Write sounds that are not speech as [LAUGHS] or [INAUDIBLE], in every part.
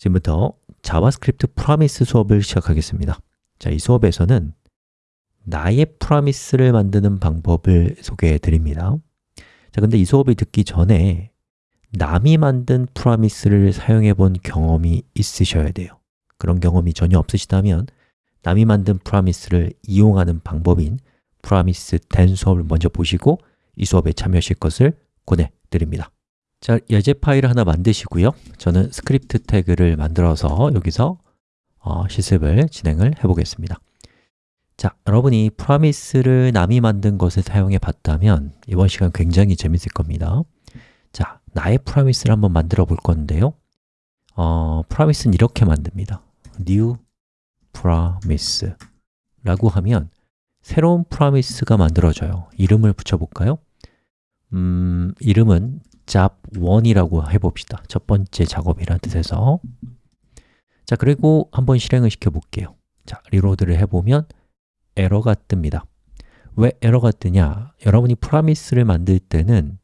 지금부터 자바스크립트 Promise 수업을 시작하겠습니다. 자, 이 수업에서는 나의 Promise를 만드는 방법을 소개해 드립니다. 자, 근데 이 수업을 듣기 전에 남이 만든 Promise를 사용해 본 경험이 있으셔야 돼요. 그런 경험이 전혀 없으시다면 남이 만든 Promise를 이용하는 방법인 Promise then 수업을 먼저 보시고 이 수업에 참여하실 것을 권해드립니다 자, 예제 파일을 하나 만드시고요. 저는 스크립트 태그를 만들어서 여기서 어, 실습을 진행을 해보겠습니다. 자, 여러분이 Promise를 남이 만든 것을 사용해 봤다면 이번 시간 굉장히 재밌을 겁니다. 자, 나의 Promise를 한번 만들어 볼 건데요. 어, Promise는 이렇게 만듭니다. New promise 라고 하면 새로운 Promise가 만들어져요. 이름을 붙여볼까요? 음, 이름은 job1이라고 해봅시다. 첫 번째 작업이라는 뜻에서. 자, 그리고 한번 실행을 시켜볼게요. 자, reload를 해보면 에러가 뜹니다. 왜 에러가 뜨냐? 여러분이 Promise를 만들 때는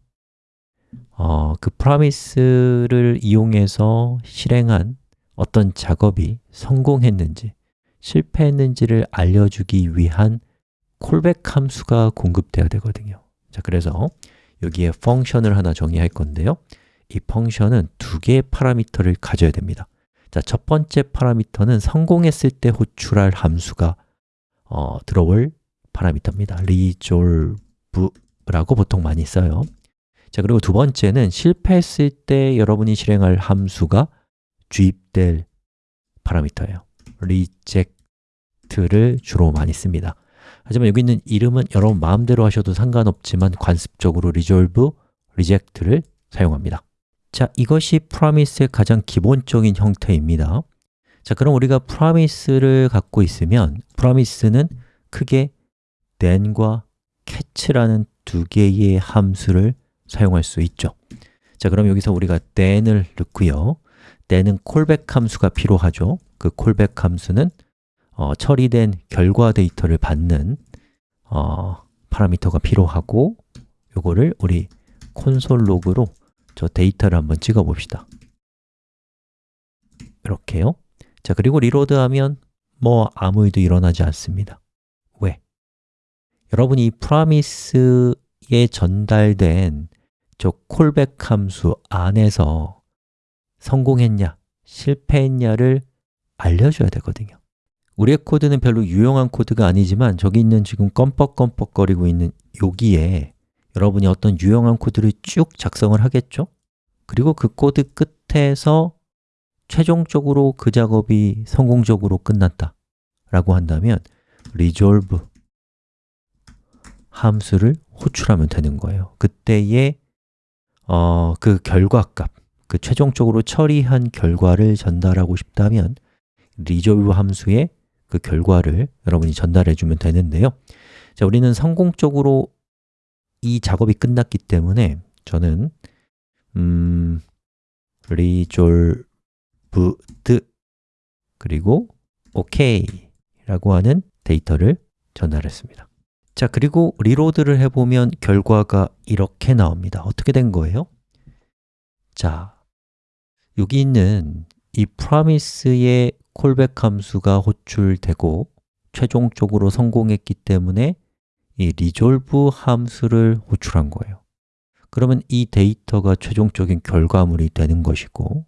어, 그 Promise를 이용해서 실행한 어떤 작업이 성공했는지 실패했는지를 알려주기 위한 콜백 함수가 공급되어야 되거든요. 자, 그래서 여기에 펑션을 하나 정의할 건데요. 이 펑션은 두 개의 파라미터를 가져야 됩니다. 자, 첫 번째 파라미터는 성공했을 때 호출할 함수가 어, 들어올 파라미터입니다. resolve라고 보통 많이 써요. 자, 그리고 두 번째는 실패했을 때 여러분이 실행할 함수가 주입될 파라미터예요. reject를 주로 많이 씁니다 하지만 여기 있는 이름은 여러분 마음대로 하셔도 상관없지만 관습적으로 resolve, reject를 사용합니다. 자, 이것이 promise의 가장 기본적인 형태입니다. 자, 그럼 우리가 promise를 갖고 있으면 promise는 크게 then과 catch라는 두 개의 함수를 사용할 수 있죠. 자, 그럼 여기서 우리가 then을 넣고요. then은 callback 함수가 필요하죠. 그 callback 함수는 어, 처리된 결과 데이터를 받는 어, 파라미터가 필요하고 요거를 우리 console log로 저 데이터를 한번 찍어 봅시다. 이렇게요. 자, 그리고 reload하면 뭐 아무 일도 일어나지 않습니다. 왜? 여러분이 promise에 전달된 저 callback 함수 안에서 성공했냐, 실패했냐를 알려줘야 되거든요 우리의 코드는 별로 유용한 코드가 아니지만 저기 있는 지금 껌뻑껌뻑거리고 있는 여기에 여러분이 어떤 유용한 코드를 쭉 작성을 하겠죠? 그리고 그 코드 끝에서 최종적으로 그 작업이 성공적으로 끝났다 라고 한다면 resolve 함수를 호출하면 되는 거예요 그때의 어, 그 결과값, 그 최종적으로 처리한 결과를 전달하고 싶다면 resolve 함수의 그 결과를 여러분이 전달해 주면 되는데요. 자, 우리는 성공적으로 이 작업이 끝났기 때문에 저는 음, resolved 그리고 OK 라고 하는 데이터를 전달했습니다. 자, 그리고 reload를 해보면 결과가 이렇게 나옵니다. 어떻게 된 거예요? 자, 여기 있는 이 promise의 callback 함수가 호출되고 최종적으로 성공했기 때문에 이 resolve 함수를 호출한 거예요 그러면 이 데이터가 최종적인 결과물이 되는 것이고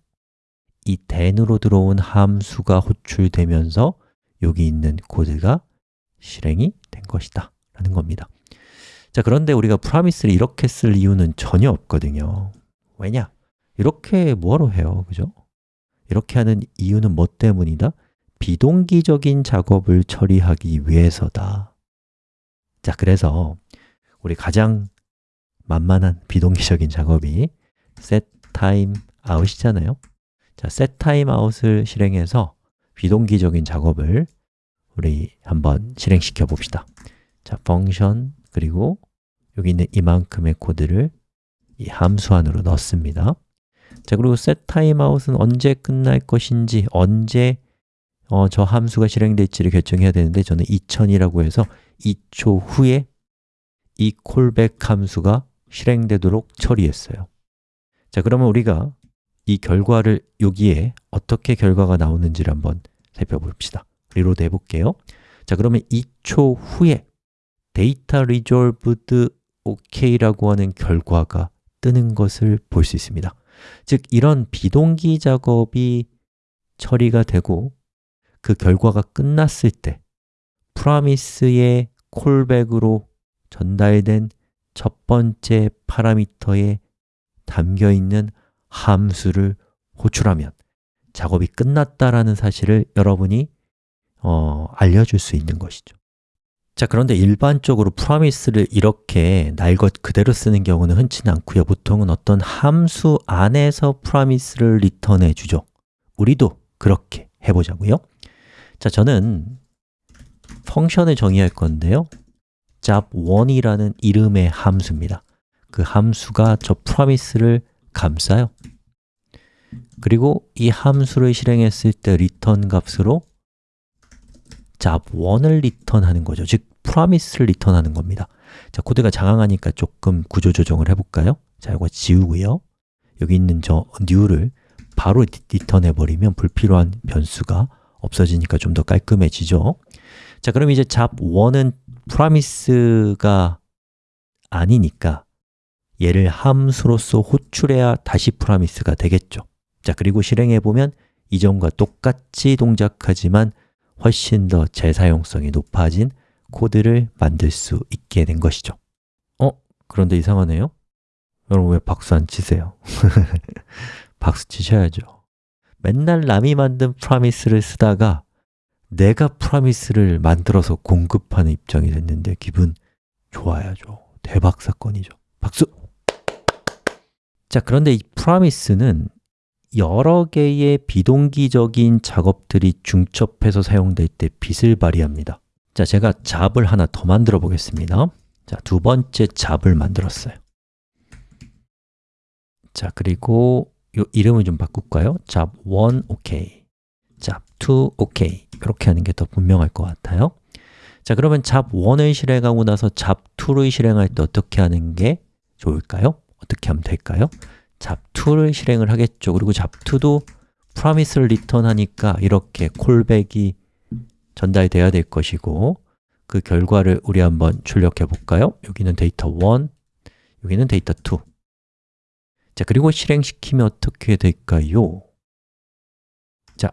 이 then으로 들어온 함수가 호출되면서 여기 있는 코드가 실행이 된 것이다 라는 겁니다 자, 그런데 우리가 프라미스를 이렇게 쓸 이유는 전혀 없거든요 왜냐? 이렇게 뭐하러 해요, 그죠? 이렇게 하는 이유는 뭐 때문이다? 비동기적인 작업을 처리하기 위해서다. 자, 그래서 우리 가장 만만한 비동기적인 작업이 setTimeOut이잖아요. 자, setTimeOut을 실행해서 비동기적인 작업을 우리 한번 실행시켜 봅시다. 자, function 그리고 여기 있는 이만큼의 코드를 이 함수 안으로 넣습니다 자, 그리고 setTimeOut은 언제 끝날 것인지, 언제 어, 저 함수가 실행될지를 결정해야 되는데 저는 2000이라고 해서 2초 후에 이 callback 함수가 실행되도록 처리했어요. 자, 그러면 우리가 이 결과를 여기에 어떻게 결과가 나오는지를 한번 살펴봅시다. reload 해볼게요. 자 그러면 2초 후에 데이터 resolved OK라고 하는 결과가 뜨는 것을 볼 수 있습니다 즉 이런 비동기 작업이 처리가 되고 그 결과가 끝났을 때 프라미스의 콜백으로 전달된 첫 번째 파라미터에 담겨 있는 함수를 호출하면 작업이 끝났다라는 사실을 여러분이 어, 알려줄 수 있는 것이죠 자 그런데 일반적으로 프로미스를 이렇게 날 것 그대로 쓰는 경우는 흔치는 않고요. 보통은 어떤 함수 안에서 프로미스를 리턴해 주죠. 우리도 그렇게 해보자고요. 자 저는 function을 정의할 건데요. job1이라는 이름의 함수입니다. 그 함수가 저 promise를 감싸요. 그리고 이 함수를 실행했을 때 return 값으로 job1을 return하는 거죠. 즉 promise를 return하는 겁니다. 자, 코드가 장황하니까 조금 구조 조정을 해볼까요? 자, 이거 지우고요. 여기 있는 저 new를 바로 리턴해 버리면 불필요한 변수가 없어지니까 좀 더 깔끔해지죠. 자, 그럼 이제 job1은 promise가 아니니까 얘를 함수로서 호출해야 다시 프라미스가 되겠죠. 자, 그리고 실행해 보면 이전과 똑같이 동작하지만 훨씬 더 재사용성이 높아진 코드를 만들 수 있게 된 것이죠 어? 그런데 이상하네요? 여러분 왜 박수 안 치세요? [LAUGHS] 박수 치셔야죠 맨날 남이 만든 프라미스를 쓰다가 내가 프라미스를 만들어서 공급하는 입장이 됐는데 기분 좋아야죠 대박 사건이죠 박수! 자, 그런데 이 프라미스는 여러 개의 비동기적인 작업들이 중첩해서 사용될 때 빛을 발휘합니다 자, 제가 잡을 하나 더 만들어 보겠습니다 자, 두 번째 잡을 만들었어요 자, 그리고 이 이름을 좀 바꿀까요? 잡1 OK 잡2 OK 이렇게 하는 게 더 분명할 것 같아요 자, 그러면 잡1을 실행하고 나서 잡2를 실행할 때 어떻게 하는 게 좋을까요? 어떻게 하면 될까요? 잡2를 실행을 하겠죠 그리고 잡2도 promise를 return하니까 이렇게 callback이 전달돼야 될 것이고 그 결과를 우리 한번 출력해 볼까요? 여기는 데이터 1, 여기는 데이터 2 자, 그리고 실행시키면 어떻게 될까요? 자,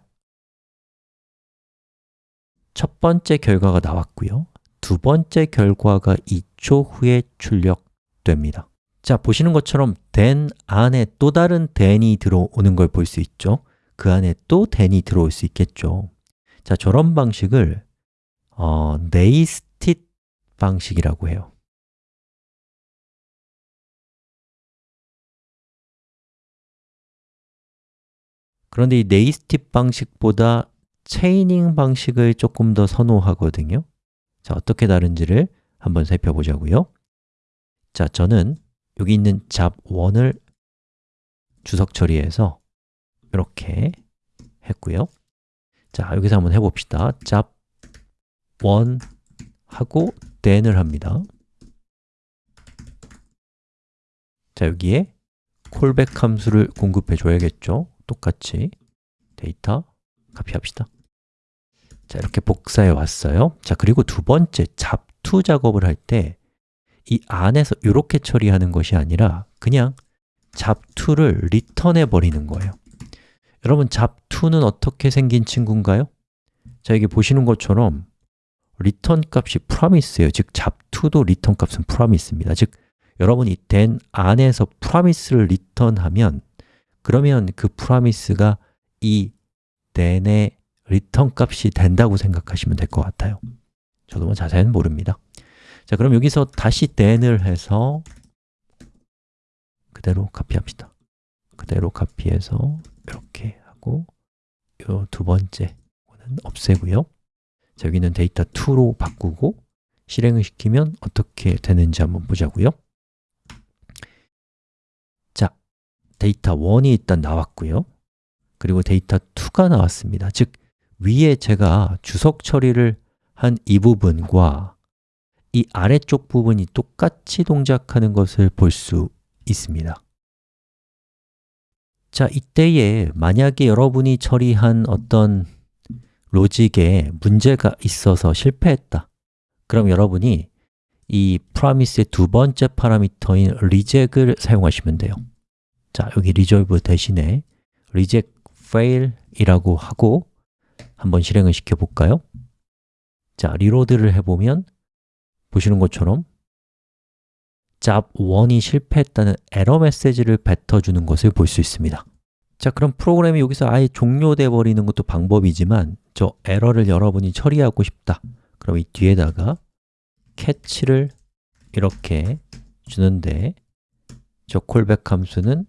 첫 번째 결과가 나왔고요 두 번째 결과가 2초 후에 출력됩니다 자, 보시는 것처럼 then 안에 또 다른 then이 들어오는 걸 볼 수 있죠. 그 안에 또 then이 들어올 수 있겠죠. 자, 저런 방식을 어, nested 방식이라고 해요. 그런데 이 nested 방식보다 체이닝 방식을 조금 더 선호하거든요. 자, 어떻게 다른지를 한번 살펴보자고요. 자, 저는 여기 있는 잡1을 주석 처리해서 이렇게 했고요. 자, 여기서 한번 해봅시다. 잡1 하고 then을 합니다. 자, 여기에 콜백 함수를 공급해 줘야겠죠? 똑같이 데이터 카피합시다. 자, 이렇게 복사해 왔어요. 자, 그리고 두 번째 job2 작업을 할 때 이 안에서 이렇게 처리하는 것이 아니라 그냥 job2를 return해 버리는 거예요. 여러분 job2는 어떻게 생긴 친구인가요? 자, 여기 보시는 것처럼 return 값이 promise예요. 즉 job2도 return 값은 promise입니다. 즉 여러분이 then 안에서 promise를 return하면 그러면 그 promise가 이 then의 return 값이 된다고 생각하시면 될 것 같아요. 저도 뭐 자세히는 모릅니다 자, 그럼 여기서 다시 then을 해서 그대로 카피합시다. 그대로 카피해서 이렇게 하고 이 두 번째는 없애고요. 자, 여기는 데이터 2로 바꾸고 실행을 시키면 어떻게 되는지 한번 보자고요. 자, 데이터 1이 일단 나왔고요. 그리고 데이터 2가 나왔습니다. 즉, 위에 제가 주석 처리를 한 이 부분과 이 아래쪽 부분이 똑같이 동작하는 것을 볼 수 있습니다. 자, 이때에 만약에 여러분이 처리한 어떤 로직에 문제가 있어서 실패했다. 그럼 여러분이 이 promise의 두 번째 파라미터인 reject을 사용하시면 돼요. 자, 여기 resolve 대신에 reject fail 이라고 하고 한번 실행을 시켜볼까요? 자, reload를 해보면 보시는 것처럼 job 1이 실패했다는 에러 메시지를 뱉어주는 것을 볼 수 있습니다. 자, 그럼 프로그램이 여기서 아예 종료돼 버리는 것도 방법이지만 저 에러를 여러분이 처리하고 싶다. 그럼 이 뒤에다가 catch를 이렇게 주는데 저 callback 함수는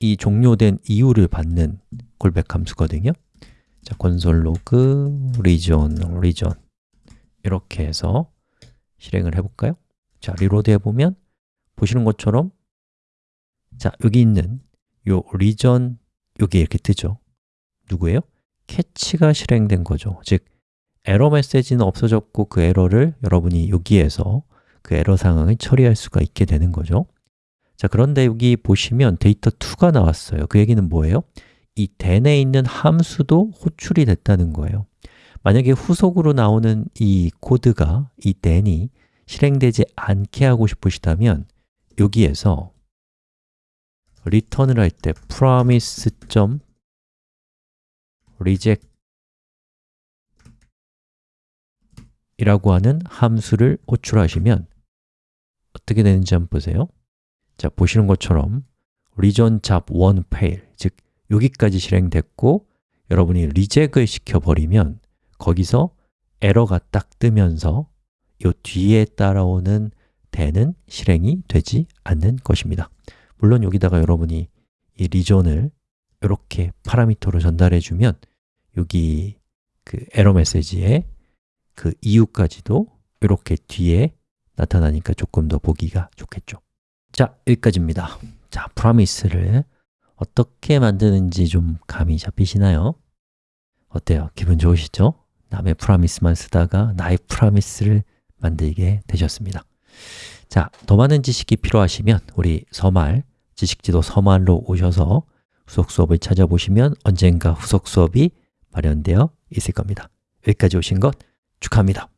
이 종료된 이유를 받는 callback 함수거든요 자, console log reason, reason 이렇게 해서 실행을 해볼까요? 자, reload 해보면 보시는 것처럼 자, 여기 있는 요 reason 여기 이렇게 뜨죠 누구예요? catch가 실행된 거죠 즉, 에러 메시지는 없어졌고 그 에러를 여러분이 여기에서 그 에러 상황을 처리할 수가 있게 되는 거죠 자, 그런데 여기 보시면 데이터 2가 나왔어요 그 얘기는 뭐예요? 이 then에 있는 함수도 호출이 됐다는 거예요 만약에 후속으로 나오는 이 코드가 이 then이 실행되지 않게 하고 싶으시다면 여기에서 리턴을 할 때 promise. reject 이라고 하는 함수를 호출하시면 어떻게 되는지 한번 보세요 자, 보시는 것처럼 region job 1 fail, 즉 여기까지 실행됐고 여러분이 리젝을 시켜버리면 거기서 에러가 딱 뜨면서 이 뒤에 따라오는 대는 실행이 되지 않는 것입니다. 물론 여기다가 여러분이 이 리전을 이렇게 파라미터로 전달해 주면 여기 그 에러 메시지에 그 이유까지도 이렇게 뒤에 나타나니까 조금 더 보기가 좋겠죠. 자, 여기까지입니다. 자, 프라미스를 어떻게 만드는지 좀 감이 잡히시나요? 어때요? 기분 좋으시죠? 남의 프라미스만 쓰다가 나의 프라미스를 만들게 되셨습니다 자, 더 많은 지식이 필요하시면 우리 서말, 지식지도 서말로 오셔서 후속 수업을 찾아보시면 언젠가 후속 수업이 마련되어 있을 겁니다 여기까지 오신 것 축하합니다